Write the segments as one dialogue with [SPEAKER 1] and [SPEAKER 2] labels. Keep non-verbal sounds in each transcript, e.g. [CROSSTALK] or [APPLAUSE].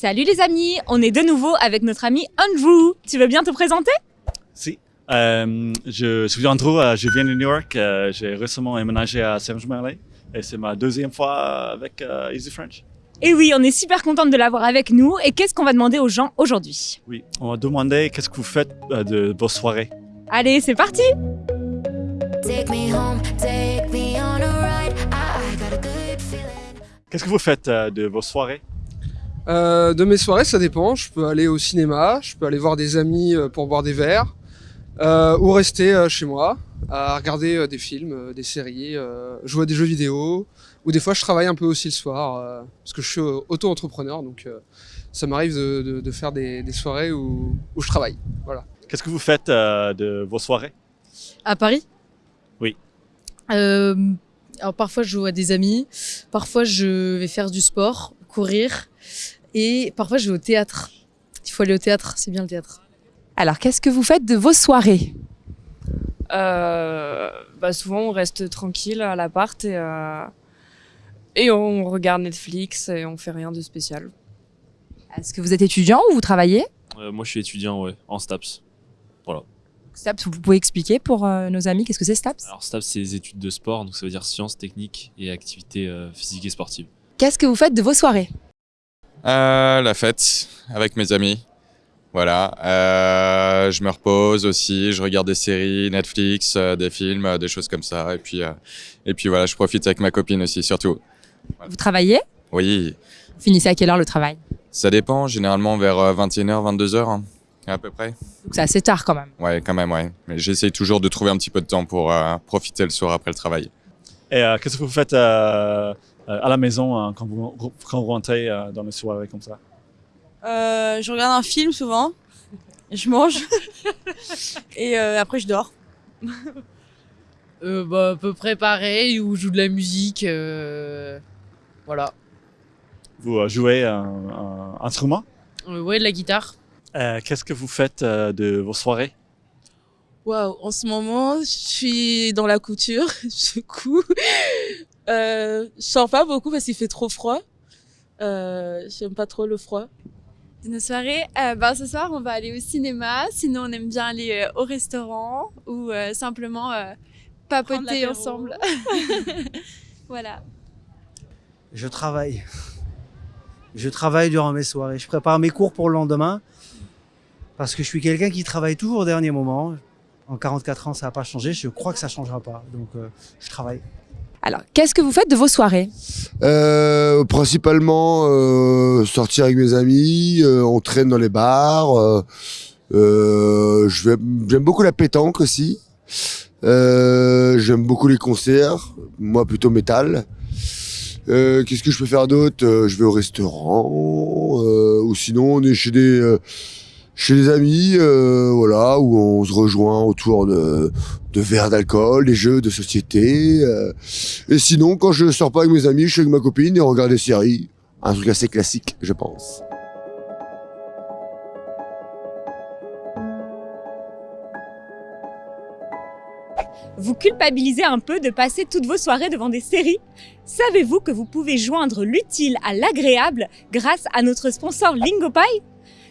[SPEAKER 1] Salut les amis, on est de nouveau avec notre ami Andrew. Tu veux bien te présenter?
[SPEAKER 2] Si. Euh, je suis Andrew, euh, je viens de New York. euh, J'ai récemment emménagé à Saint-Germain-en-Laye et c'est ma deuxième fois avec euh, Easy French.
[SPEAKER 1] Et oui, on est super contente de l'avoir avec nous. Et qu'est-ce qu'on va demander aux gens aujourd'hui?
[SPEAKER 2] Oui, on m'a demandé qu'est-ce que vous faites euh, de vos soirées.
[SPEAKER 1] Allez, c'est parti
[SPEAKER 3] Take me home, take me on a ride. I, I got a good feeling.
[SPEAKER 2] Qu'est-ce que vous faites euh, de vos soirées?
[SPEAKER 4] Euh, de mes soirées, ça dépend. Je peux aller au cinéma, je peux aller voir des amis euh, pour boire des verres, euh, ou rester chez moi à regarder des films, des séries, euh, jouer à des jeux vidéo, ou des fois je travaille un peu aussi le soir, euh, parce que je suis auto-entrepreneur, donc euh, ça m'arrive de, de- de faire des, des soirées où, où je travaille. Voilà.
[SPEAKER 2] Qu'est-ce que vous faites euh, de vos soirées?
[SPEAKER 5] À Paris?
[SPEAKER 2] Oui.
[SPEAKER 5] Euh, alors parfois je joue à des amis, parfois je vais faire du sport, courir, et parfois je vais au théâtre. Il faut aller au théâtre, c'est bien le théâtre.
[SPEAKER 1] Alors, qu'est-ce que vous faites de vos soirées
[SPEAKER 6] Euh, bah souvent on reste tranquille à l'appart et, euh, et on regarde Netflix et on fait rien de spécial.
[SPEAKER 1] Est-ce que vous êtes étudiant ou vous travaillez
[SPEAKER 7] Euh, moi, je suis étudiant, ouais, en STAPS.
[SPEAKER 1] STAPS, vous pouvez expliquer pour euh, nos amis qu'est-ce que c'est STAPS
[SPEAKER 7] Alors, STAPS, c'est les études de sport, donc ça veut dire sciences, techniques et activités euh, physiques et sportives.
[SPEAKER 1] Qu'est-ce que vous faites de vos soirées
[SPEAKER 8] Euh, la fête avec mes amis. Voilà. Euh, je me repose aussi, je regarde des séries, Netflix, euh, des films, euh, des choses comme ça. Et puis, euh, et puis voilà, je profite avec ma copine aussi, surtout.
[SPEAKER 1] Vous travaillez?
[SPEAKER 8] Oui,
[SPEAKER 1] Vous finissez à quelle heure le travail?
[SPEAKER 8] Ça dépend, généralement vers euh, 21h, 22h, hein, à peu près.
[SPEAKER 1] Donc c'est assez tard quand même.
[SPEAKER 8] Ouais, quand même, ouais. Mais j'essaye toujours de trouver un petit peu de temps pour euh, profiter le soir après le travail.
[SPEAKER 2] Et euh, qu'est-ce que vous faites euh, à la maison euh, quand, vous, quand vous rentrez euh, dans les soirées comme ça?
[SPEAKER 9] Euh, je regarde un film souvent, je mange [LAUGHS] et euh, après je dors. [LAUGHS]
[SPEAKER 5] Euh, bah, à peu près pareil, ou je joue de la musique, euh, voilà.
[SPEAKER 2] Vous euh, jouez un, un instrument?
[SPEAKER 5] Euh, ouais, de la guitare.
[SPEAKER 2] Euh, Qu'est-ce que vous faites euh, de vos soirées?
[SPEAKER 9] Waouh, en ce moment je suis dans la couture, [LAUGHS] je couds. Euh, je sors pas beaucoup parce qu'il fait trop froid. Euh, J'aime pas trop le froid.
[SPEAKER 10] De nos soirées, euh, ben, ce soir on va aller au cinéma, sinon on aime bien aller euh, au restaurant ou euh, simplement euh, papoter ensemble. [LAUGHS] voilà.
[SPEAKER 11] Je travaille. Je travaille durant mes soirées. Je prépare mes cours pour le lendemain parce que je suis quelqu'un qui travaille toujours au dernier moment. En 44 ans, ça n'a pas changé. Je crois que ça ne changera pas. Donc, euh, je travaille.
[SPEAKER 1] Alors, qu'est-ce que vous faites de vos soirées
[SPEAKER 12] Euh, principalement euh, sortir avec mes amis, euh, on traîne dans les bars. euh, J'aime beaucoup la pétanque aussi. J'aime beaucoup les concerts, moi plutôt métal. Qu'est-ce que je peux faire d'autre? Je vais au restaurant, ou sinon on est chez des chez des amis, euh, voilà, où on se rejoint autour de, verres d'alcool, des jeux de société. euh, et sinon, quand je sors pas avec mes amis, je suis avec ma copine et on regarde des séries. Un truc assez classique, je pense.
[SPEAKER 1] Vous culpabilisez un peu de passer toutes vos soirées devant des séries? Savez-vous que vous pouvez joindre l'utile à l'agréable grâce à notre sponsor Lingopie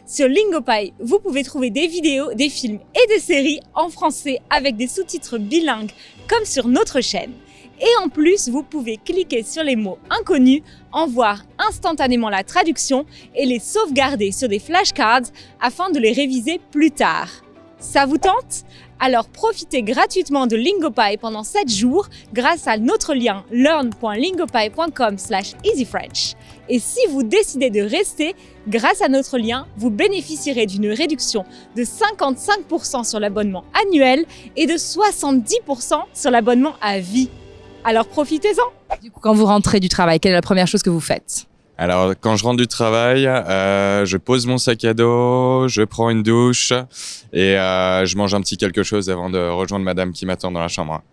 [SPEAKER 1] Sur Lingopie, vous pouvez trouver des vidéos, des films et des séries en français avec des sous-titres bilingues comme sur notre chaîne. Et en plus, vous pouvez cliquer sur les mots inconnus, en voir instantanément la traduction et les sauvegarder sur des flashcards afin de les réviser plus tard. Ça vous tente? Alors profitez gratuitement de Lingopie pendant 7 jours grâce à notre lien learn.lingopie.com easyfrench. Et si vous décidez de rester, grâce à notre lien, vous bénéficierez d'une réduction de 55% sur l'abonnement annuel et de 70% sur l'abonnement à vie. Alors profitez-en Du coup, quand vous rentrez du travail, quelle est la première chose que vous faites?
[SPEAKER 8] Alors, quand je rentre du travail, euh, je pose mon sac à dos, je prends une douche et euh, je mange un petit quelque chose avant de rejoindre madame qui m'attend dans la chambre.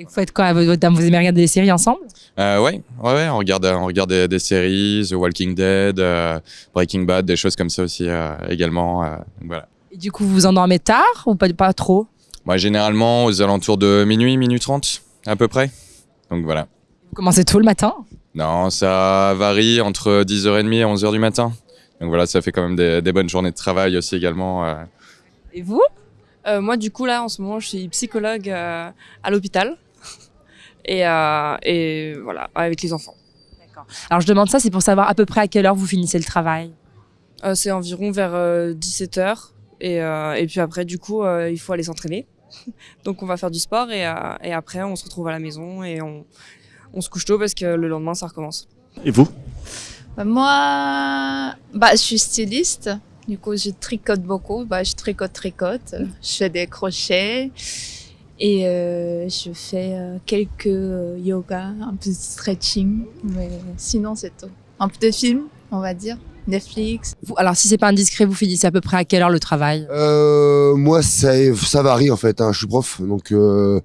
[SPEAKER 1] Et Vous faites quoi avec votre dame Vous aimez regarder des séries ensemble?
[SPEAKER 8] Euh, ouais, ouais, ouais, on regarde, on regarde des, des séries, The Walking Dead, euh, Breaking Bad, des choses comme ça aussi euh, également. euh, voilà.
[SPEAKER 1] Et du coup, vous vous endormez tard ou pas, pas trop?
[SPEAKER 8] Moi, généralement, aux alentours de minuit, minuit 30, à peu près. Donc voilà.
[SPEAKER 1] Vous commencez tôt le matin?
[SPEAKER 8] Non, ça varie entre 10h30 et 11h du matin. Donc voilà, ça fait quand même des, des bonnes journées de travail aussi également. euh.
[SPEAKER 6] Et vous? Euh, Moi, du coup, là, en ce moment, je suis psychologue euh, à l'hôpital. Et, euh, et voilà, avec les enfants.
[SPEAKER 13] Alors je demande ça, c'est pour savoir à peu près à quelle heure vous finissez le travail.
[SPEAKER 6] Euh, c'est environ vers 17h. Et, euh, et puis après, du coup, euh, il faut aller s'entraîner. [LAUGHS] Donc on va faire du sport et, euh, et après, on se retrouve à la maison et on, on se couche tôt parce que le lendemain, ça recommence.
[SPEAKER 2] Et vous?
[SPEAKER 14] Bah, Moi, bah, je suis styliste. Du coup, je tricote beaucoup. Bah, je tricote, tricote. Je fais des crochets. Et euh, je fais euh, quelques euh, yoga, un peu de stretching. Mais sinon, c'est tout. Un peu de film, on va dire. Netflix.
[SPEAKER 13] Vous, alors si c'est pas indiscret, vous finissez à peu près à quelle heure le travail?
[SPEAKER 12] Euh, moi, ça, ça varie en fait. Hein. Je suis prof, donc euh,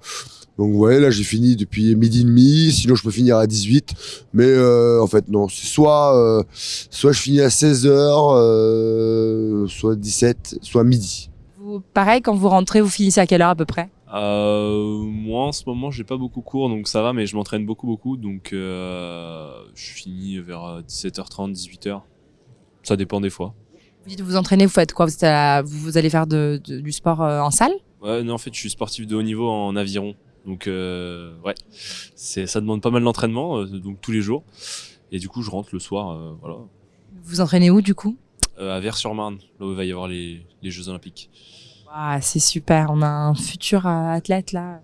[SPEAKER 12] donc ouais, là j'ai fini depuis midi et demi. Sinon, je peux finir à 18. Mais euh, en fait, non. C'est soit euh, soit je finis à 16 heures, euh, soit 17, soit midi.
[SPEAKER 13] Vous, Pareil, quand vous rentrez, vous finissez à quelle heure à peu près?
[SPEAKER 7] Euh, moi en ce moment j'ai pas beaucoup cours donc ça va mais je m'entraîne beaucoup beaucoup. Donc euh, je finis vers euh, 17h30 18h ça dépend des fois.
[SPEAKER 13] Vous dites vous entraînez, vous faites quoi? Vous, êtes à la- vous, allez faire de- de- du sport euh, en salle?
[SPEAKER 7] Ouais non en fait je suis sportif de haut niveau en aviron. Donc euh, ouais. Ça demande pas mal d'entraînement euh, donc tous les jours. Et du coup je rentre le soir euh, voilà.
[SPEAKER 13] Vous entraînez où du coup?
[SPEAKER 7] Euh, à Vers-sur-Marne là où il va y avoir les, les Jeux Olympiques
[SPEAKER 13] Ah, c'est super, on a un futur euh, athlète là.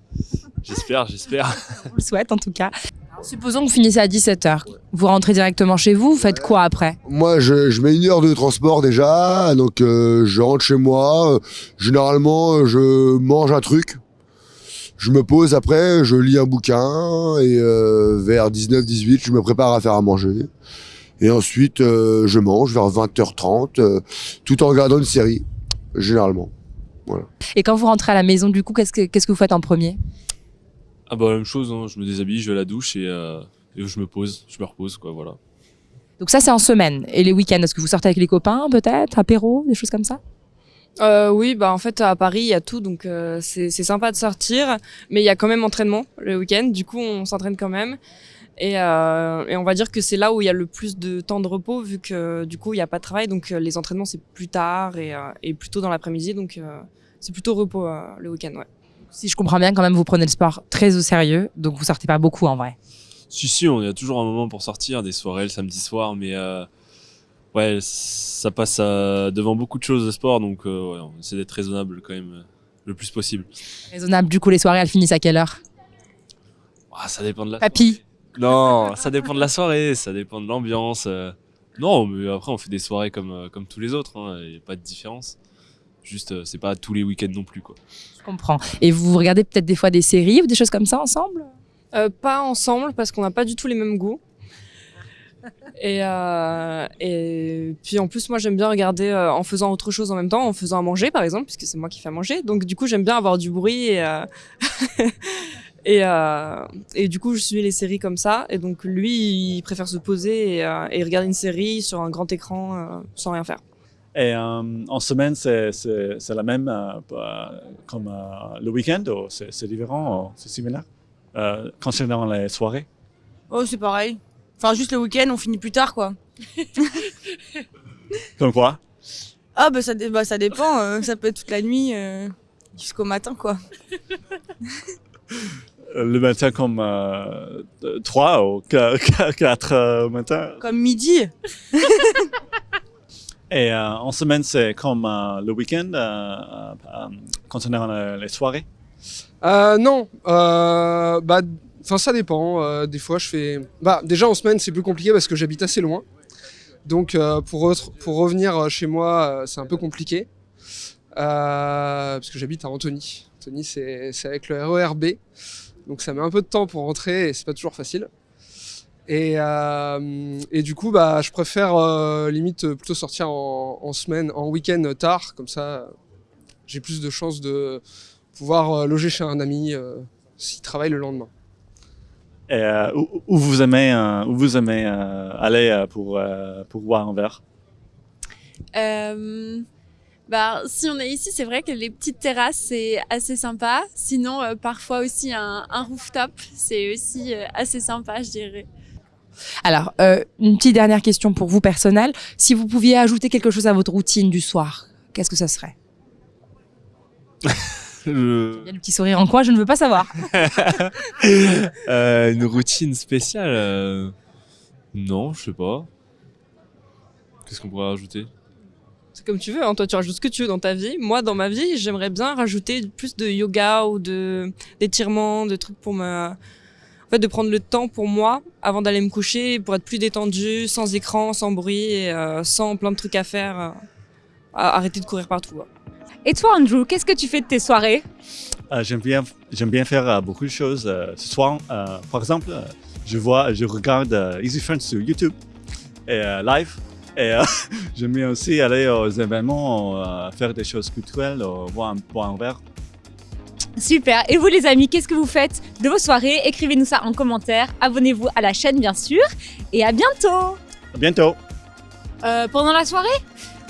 [SPEAKER 7] j'espère j'espère [LAUGHS]
[SPEAKER 13] On le souhaite en tout cas. Alors, supposons que vous finissez à 17h. Vous rentrez directement chez vous, vous faites quoi après?
[SPEAKER 12] Moi, je, je mets une heure de transport déjà, donc euh, je rentre chez moi. Généralement, je mange un truc. Je me pose après, je lis un bouquin et euh, vers 19-18, je me prépare à faire à manger. Et ensuite, euh, je mange vers 20h30, euh, tout en regardant une série, généralement. Voilà.
[SPEAKER 13] Et quand vous rentrez à la maison, du coup, qu'est-ce que, qu'est-ce que vous faites en premier?
[SPEAKER 7] Ah bah la même chose hein. je me déshabille je vais à la douche et, euh, et je me pose je me repose quoi voilà
[SPEAKER 13] Donc ça, c'est en semaine. Et les week-ends, est-ce que vous sortez avec les copains peut-être Apéro, des choses comme ça?
[SPEAKER 6] Euh, oui, bah en fait à Paris il y a tout, donc euh, c'est c'est sympa de sortir, mais il y a quand même entraînement le week-end. Du coup, on s'entraîne quand même, et, euh, et on va dire que c'est là où il y a le plus de temps de repos, vu que du coup il y a pas de travail, donc euh, les entraînements c'est plus tard et, euh, et plutôt dans l'après-midi, donc euh, c'est plutôt repos euh, le week-end. Ouais.
[SPEAKER 13] Si je comprends bien, quand même, vous prenez le sport très au sérieux, donc vous sortez pas beaucoup en vrai.
[SPEAKER 7] Si, si, on y a toujours un moment pour sortir, des soirées le samedi soir, mais euh, ouais, ça passe à- devant beaucoup de choses de sport, donc euh, ouais, on essaie d'être raisonnable quand même le plus possible.
[SPEAKER 13] Raisonnable, du coup, les soirées, elles finissent à quelle heure?
[SPEAKER 7] Ah, ça dépend de la
[SPEAKER 13] Papy
[SPEAKER 7] Non, ça dépend de la soirée, ça dépend de l'ambiance. euh. Non, mais après, on fait des soirées comme, euh, comme tous les autres, il n'y a pas de différence. Juste, euh, c'est pas tous les week-ends non plus, quoi.
[SPEAKER 13] Je comprends. Et vous regardez peut-être des fois des séries ou des choses comme ça ensemble?
[SPEAKER 6] Euh, pas ensemble parce qu'on n'a pas du tout les mêmes goûts. Et, euh, et puis en plus, moi j'aime bien regarder euh, en faisant autre chose en même temps, en faisant à manger par exemple, puisque c'est moi qui fais à manger. Donc du coup, j'aime bien avoir du bruit et, euh, [LAUGHS] et, euh, et du coup, je suis les séries comme ça. Et donc lui, il préfère se poser et, euh, et regarder une série sur un grand écran euh, sans rien faire.
[SPEAKER 2] Et euh, en semaine, c'est la même comme euh, le week-end ou c'est différent c'est similaire? Euh, concernant les soirées
[SPEAKER 15] Oh, c'est pareil. Enfin, juste le week-end, on finit plus tard, quoi. [LAUGHS]
[SPEAKER 2] Comme quoi?
[SPEAKER 15] Ah, bah ça, bah, ça dépend. euh, ça peut être toute la nuit euh, jusqu'au matin, quoi. [LAUGHS]
[SPEAKER 2] Euh, Le matin comme euh, 3 ou 4 euh, au matin
[SPEAKER 15] Comme midi. [LAUGHS]
[SPEAKER 2] Et euh, en semaine, c'est comme euh, le week-end euh, euh, concernant euh, les soirées?
[SPEAKER 4] Euh, non, euh, bah, enfin ça dépend. Euh, des fois, je fais. Bah, déjà en semaine, c'est plus compliqué parce que j'habite assez loin. Donc, euh, pour, re- pour revenir chez moi, euh, c'est un peu compliqué. Euh, parce que j'habite à Antony. Antony, c'est avec le RERB. Donc, ça met un peu de temps pour rentrer et c'est pas toujours facile. Et, euh, et du coup, bah, je préfère euh, limite plutôt sortir en, en semaine, en week-end tard. Comme ça, j'ai plus de chances de pouvoir euh, loger chez un ami euh, s'il travaille le lendemain.
[SPEAKER 2] Et euh, où, où vous aimez, euh, où vous aimez euh, aller euh, pour, euh, pour boire un verre?
[SPEAKER 10] Euh, bah, si on est ici, c'est vrai que les petites terrasses, c'est assez sympa. Sinon, euh, parfois aussi un, un rooftop, c'est aussi euh, assez sympa, je dirais.
[SPEAKER 13] Alors, euh, une petite dernière question pour vous personnelle. Si vous pouviez ajouter quelque chose à votre routine du soir, qu'est-ce que ça serait? [LAUGHS]
[SPEAKER 7] Le-
[SPEAKER 13] Il y a le petit sourire en coin, je ne veux pas savoir. [LAUGHS]
[SPEAKER 7] Euh, une routine spéciale euh, Non, je sais pas. Qu'est-ce qu'on pourrait rajouter?
[SPEAKER 6] C'est comme tu veux, hein. toi tu rajoutes ce que tu veux dans ta vie. Moi, dans ma vie, j'aimerais bien rajouter plus de yoga ou de d'étirements, de trucs pour me... En fait, de prendre le temps pour moi avant d'aller me coucher, pour être plus détendu, sans écran, sans bruit, et, euh, sans plein de trucs à faire. euh, à- arrêter de courir partout. quoi.
[SPEAKER 1] Et toi, Andrew, qu'est-ce que tu fais de tes soirées?
[SPEAKER 2] Euh, j'aime bien, j'aime bien faire euh, beaucoup de choses. euh, ce soir, euh, par exemple, euh, je vois, je regarde euh, Easy Friends sur YouTube et euh, live. Et euh, [LAUGHS] j'aime bien aussi aller aux événements, euh, faire des choses culturelles, euh, boire un, un verre.
[SPEAKER 1] Super. Et vous, les amis, qu'est-ce que vous faites de vos soirées? Écrivez-nous ça en commentaire. Abonnez-vous à la chaîne, bien sûr. Et à bientôt
[SPEAKER 2] À bientôt.
[SPEAKER 1] Euh, pendant la soirée?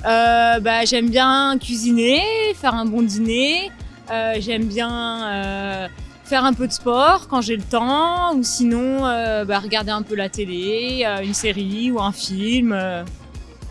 [SPEAKER 1] Bah, J'aime bien cuisiner, faire un bon dîner. J'aime bien faire un peu de sport quand j'ai le temps. Ou sinon, euh, bah, regarder un peu la télé, euh, une série ou un film. euh,